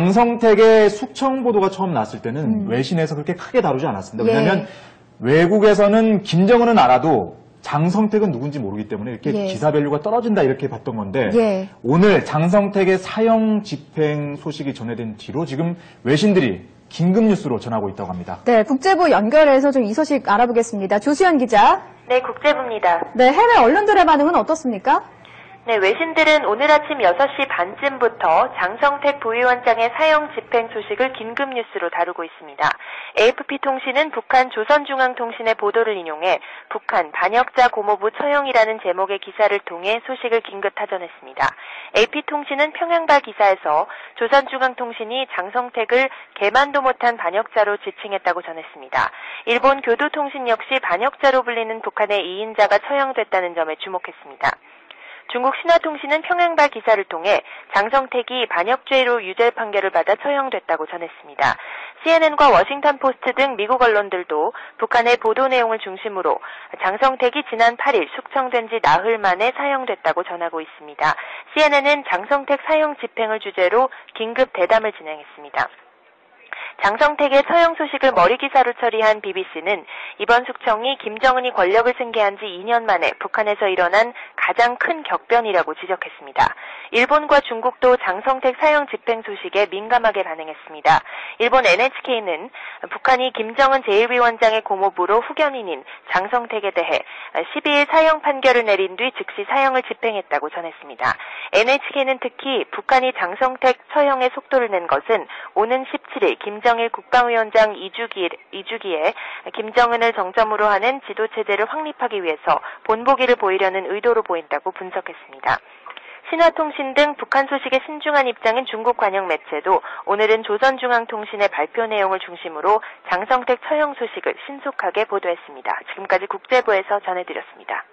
장성택의 숙청 보도가 처음 났을 때는 외신에서 그렇게 크게 다루지 않았습니다. 음. 예. 왜냐하면 외국에서는 김정은은 알아도 장성택은 누군지 모르기 때문에 이렇게 예. 기사 value가 떨어진다 이렇게 봤던 건데 예. 오늘 장성택의 사형 집행 소식이 전해진 뒤로 지금 외신들이 긴급 뉴스로 전하고 있다고 합니다. 네, 국제부 연결해서 좀 이 소식 알아보겠습니다. 조수연 기자. 네, 국제부입니다. 네, 해외 언론들의 반응은 어떻습니까? 네, 외신들은 오늘 아침 6시 반쯤부터 장성택 부위원장의 사형 집행 소식을 긴급 뉴스로 다루고 있습니다. AFP-통신은 북한 조선중앙통신의 보도를 인용해 북한 반역자 고모부 처형이라는 제목의 기사를 통해 소식을 긴급 타전했습니다. AP통신은 평양발 기사에서 조선중앙통신이 장성택을 개만도 못한 반역자로 지칭했다고 전했습니다. 일본 교도통신 역시 반역자로 불리는 북한의 2인자가 처형됐다는 점에 주목했습니다. 중국 신화통신은 평양발 기사를 통해 장성택이 반역죄로 유죄 판결을 받아 처형됐다고 전했습니다. CNN과 워싱턴 포스트 등 미국 언론들도 북한의 보도 내용을 중심으로 장성택이 지난 8일 숙청된 지 나흘 만에 사형됐다고 전하고 있습니다. CNN은 장성택 사형 집행을 주제로 긴급 대담을 진행했습니다. 장성택의 처형 소식을 머리 기사로 처리한 BBC는 이번 숙청이 김정은이 권력을 승계한 지 2년 만에 북한에서 일어난 가장 큰 격변이라고 지적했습니다. 일본과 중국도 장성택 사형 집행 소식에 민감하게 반응했습니다. 일본 NHK는 북한이 김정은 제1위원장의 고모부로 후견인인 장성택에 대해 12일 사형 판결을 내린 뒤 즉시 사형을 집행했다고 전했습니다. NHK는 특히 북한이 장성택 처형의 속도를 낸 것은 오는 17일 김정일 국방위원장 2주기, 2주기에 김정은을 정점으로 하는 지도체제를 확립하기 위해서 본보기를 보이려는 의도로 보인다고 분석했습니다. 신화통신 등 북한 소식에 신중한 입장인 중국 관영 매체도 오늘은 조선중앙통신의 발표 내용을 중심으로 장성택 처형 소식을 신속하게 보도했습니다. 지금까지 국제부에서 전해드렸습니다.